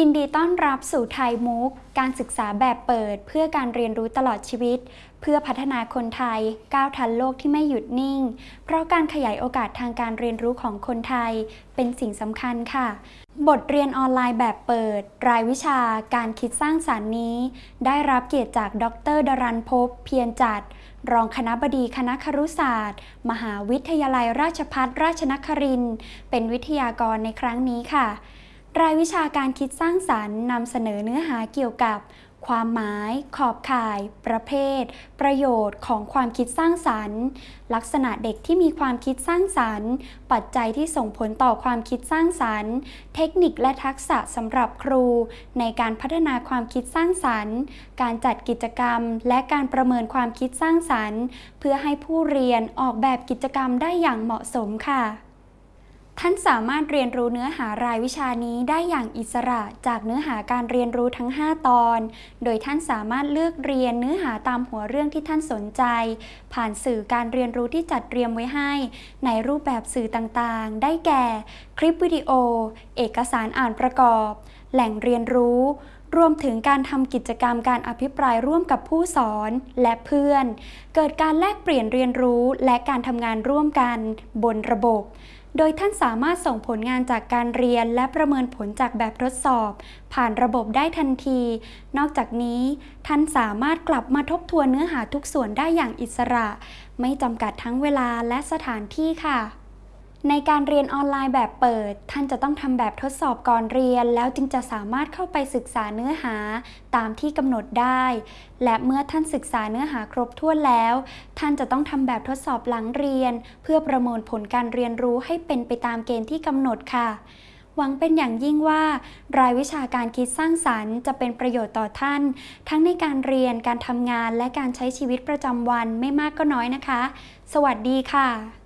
ยินดีต้อนรับสู่ไทยมุก การศึกษาแบบเปิดเพื่อการเรียนรู้ตลอดชีวิต เพื่อพัฒนาคนไทยก้าวทันโลกที่ไม่หยุดนิ่ง เพราะการขยายโอกาสทางการเรียนรู้ของคนไทย เป็นสิ่งสำคัญค่ะ บทเรียนออนไลน์แบบเปิด รายวิชาการคิดสร้างสารรค์นี้ ได้รับเกียรติจากดรดรันพบเพียรจัด รองคณะบดีคณะครุศาสตร์ มหาวิทยาลัยราชภัฏราชนครินเป็นวิทยากรในครั้งนี้ค่ะ รายวิชาการคิดสร้างสรรค์นำเสนอเนื้อหาเกี่ยวกับ ความหมาย ขอบข่าย ประเภท ประโยชน์ของความคิดสร้างสรรค์ ลักษณะเด็กที่มีความคิดสร้างสรรค์ ปัจจัยที่ส่งผลต่อความคิดสร้างสรรค์ เทคนิคและทักษะสำหรับครู ในการพัฒนาความคิดสร้างสรรค์ การจัดกิจกรรม และการประเมินความคิดสร้างสรรค์ เพื่อให้ผู้เรียนออกแบบกิจกรรมได้อย่างเหมาะสมค่ะ ท่านสามารถเรียนรู้เนื้อหารายวิชานี้ได้อย่างอิสระจากเนื้อหาการเรียนรู้ทั้ง 5 ตอน โดยท่านสามารถเลือกเรียนเนื้อหาตามหัวเรื่องที่ท่านสนใจ ผ่านสื่อการเรียนรู้ที่จัดเตรียมไว้ให้ ในรูปแบบสื่อต่างๆ ได้แก่ คลิปวิดีโอ เอกสารอ่านประกอบ แหล่งเรียนรู้ รวมถึงการทำกิจกรรมการอภิปรายร่วมกับผู้สอนและเพื่อน เกิดการแลกเปลี่ยนเรียนรู้และการทำงานร่วมกันบนระบบ โดยท่านสามารถส่งผลงานจากการเรียนและประเมินผลจากแบบทดสอบ ผ่านระบบได้ทันที นอกจากนี้ ท่านสามารถกลับมาทบทวนเนื้อหาทุกส่วนได้อย่างอิสระ ไม่จำกัดทั้งเวลาและสถานที่ค่ะ ในการเรียนออนไลน์แบบเปิด ท่านจะต้องทำแบบทดสอบก่อนเรียน แล้วจึงจะสามารถเข้าไปศึกษาเนื้อหาตามที่กำหนดได้ และเมื่อท่านศึกษาเนื้อหาครบถ้วนแล้ว ท่านจะต้องทำแบบทดสอบหลังเรียน เพื่อประเมินผลการเรียนรู้ให้เป็นไปตามเกณฑ์ที่กำหนดค่ะหวังเป็นอย่างยิ่งว่า รายวิชาการคิดสร้างสรรค์ จะเป็นประโยชน์ต่อท่าน ทั้งในการเรียนการทำงานและการใช้ชีวิตประจำวันไม่มากก็น้อยนะคะ สวัสดีค่ะ